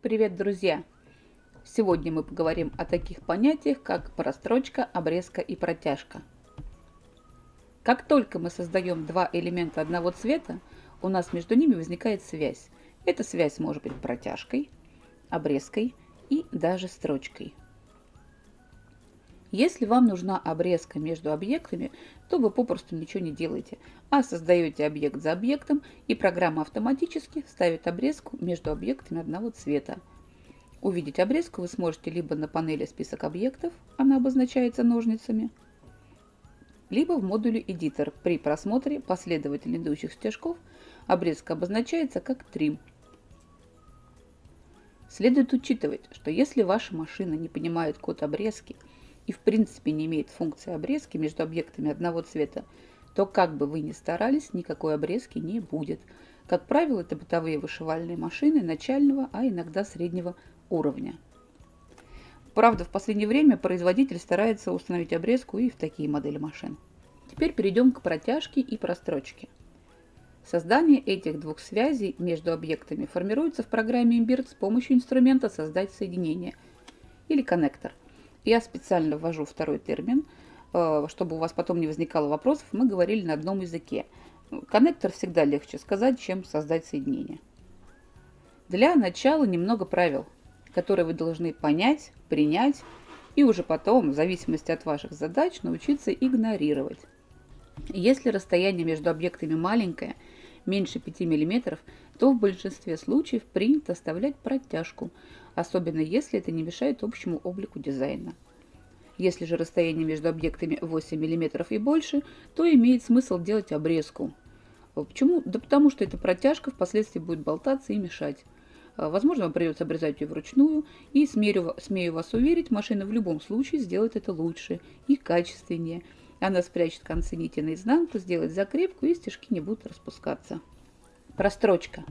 Привет, друзья! Сегодня мы поговорим о таких понятиях, как прострочка, обрезка и протяжка. Как только мы создаем два элемента одного цвета, у нас между ними возникает связь. Эта связь может быть протяжкой, обрезкой и даже строчкой. Если вам нужна обрезка между объектами, то вы попросту ничего не делаете, а создаете объект за объектом, и программа автоматически ставит обрезку между объектами одного цвета. Увидеть обрезку вы сможете либо на панели «Список объектов», она обозначается ножницами, либо в модуле «Эдитор». При просмотре последовательно идущих стежков обрезка обозначается как «Трим». Следует учитывать, что если ваша машина не понимает код обрезки – и в принципе не имеет функции обрезки между объектами одного цвета, то как бы вы ни старались, никакой обрезки не будет. Как правило, это бытовые вышивальные машины начального, а иногда среднего уровня. Правда, в последнее время производитель старается установить обрезку и в такие модели машин. Теперь перейдем к протяжке и прострочке. Создание этих двух связей между объектами формируется в программе Imbird с помощью инструмента «Создать соединение» или коннектор – я специально ввожу второй термин, э, чтобы у вас потом не возникало вопросов. Мы говорили на одном языке. Коннектор всегда легче сказать, чем создать соединение. Для начала немного правил, которые вы должны понять, принять и уже потом, в зависимости от ваших задач, научиться игнорировать. Если расстояние между объектами маленькое, меньше 5 мм, то в большинстве случаев принято оставлять протяжку, особенно если это не мешает общему облику дизайна. Если же расстояние между объектами 8 мм и больше, то имеет смысл делать обрезку. Почему? Да потому что эта протяжка впоследствии будет болтаться и мешать. Возможно, вам придется обрезать ее вручную, и, смею, смею вас уверить, машина в любом случае сделает это лучше и качественнее. Она спрячет концы нити наизнанку, сделает закрепку, и стежки не будут распускаться. Прострочка.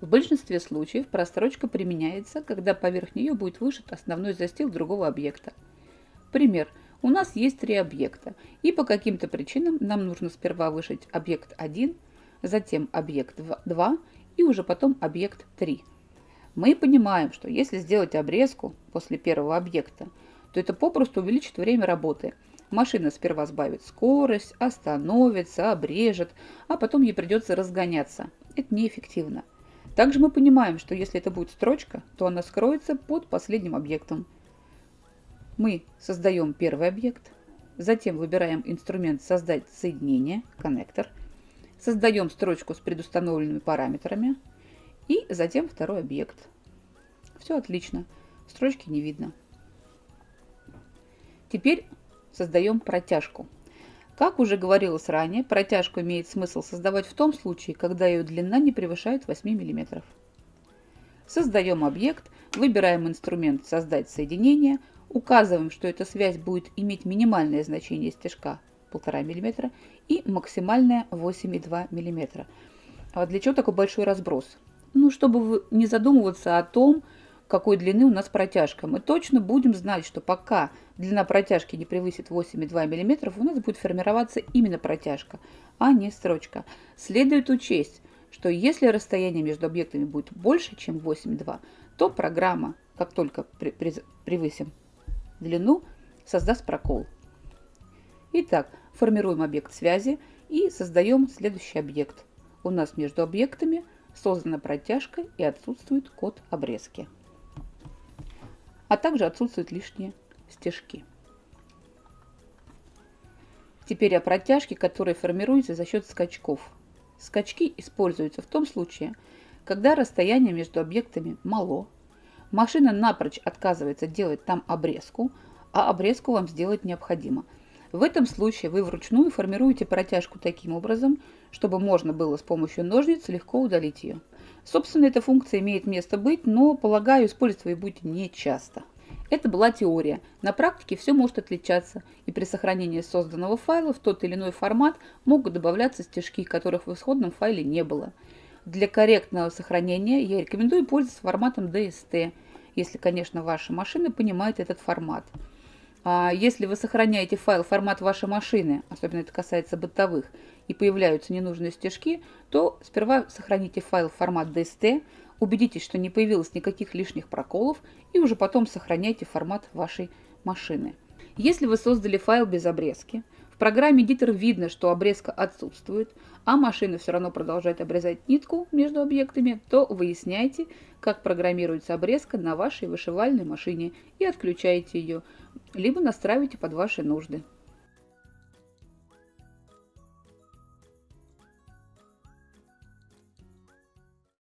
В большинстве случаев прострочка применяется, когда поверх нее будет вышит основной застил другого объекта. Пример. У нас есть три объекта, и по каким-то причинам нам нужно сперва вышить объект 1, затем объект 2 и уже потом объект 3. Мы понимаем, что если сделать обрезку после первого объекта, то это попросту увеличит время работы. Машина сперва сбавит скорость, остановится, обрежет, а потом ей придется разгоняться. Это неэффективно. Также мы понимаем, что если это будет строчка, то она скроется под последним объектом. Мы создаем первый объект, затем выбираем инструмент «Создать соединение», коннектор, создаем строчку с предустановленными параметрами и затем второй объект. Все отлично, строчки не видно. Теперь создаем протяжку. Как уже говорилось ранее, протяжку имеет смысл создавать в том случае, когда ее длина не превышает 8 мм. Создаем объект, выбираем инструмент «Создать соединение», указываем, что эта связь будет иметь минимальное значение стежка 1,5 мм и максимальное 8,2 мм. А для чего такой большой разброс? Ну, чтобы не задумываться о том, какой длины у нас протяжка. Мы точно будем знать, что пока длина протяжки не превысит 8,2 мм, у нас будет формироваться именно протяжка, а не строчка. Следует учесть, что если расстояние между объектами будет больше, чем 8,2, то программа, как только превысим длину, создаст прокол. Итак, формируем объект связи и создаем следующий объект. У нас между объектами создана протяжка и отсутствует код обрезки а также отсутствуют лишние стежки. Теперь о протяжке, которая формируется за счет скачков. Скачки используются в том случае, когда расстояние между объектами мало, машина напрочь отказывается делать там обрезку, а обрезку вам сделать необходимо. В этом случае вы вручную формируете протяжку таким образом, чтобы можно было с помощью ножниц легко удалить ее. Собственно, эта функция имеет место быть, но, полагаю, использовать вы будете не часто. Это была теория. На практике все может отличаться, и при сохранении созданного файла в тот или иной формат могут добавляться стежки, которых в исходном файле не было. Для корректного сохранения я рекомендую пользоваться форматом DST, если, конечно, ваша машина понимает этот формат. А если вы сохраняете файл формат вашей машины, особенно это касается бытовых, и появляются ненужные стежки, то сперва сохраните файл формат DST, Убедитесь, что не появилось никаких лишних проколов и уже потом сохраняйте формат вашей машины. Если вы создали файл без обрезки, в программе Editor видно, что обрезка отсутствует, а машина все равно продолжает обрезать нитку между объектами, то выясняйте, как программируется обрезка на вашей вышивальной машине и отключаете ее, либо настраивайте под ваши нужды.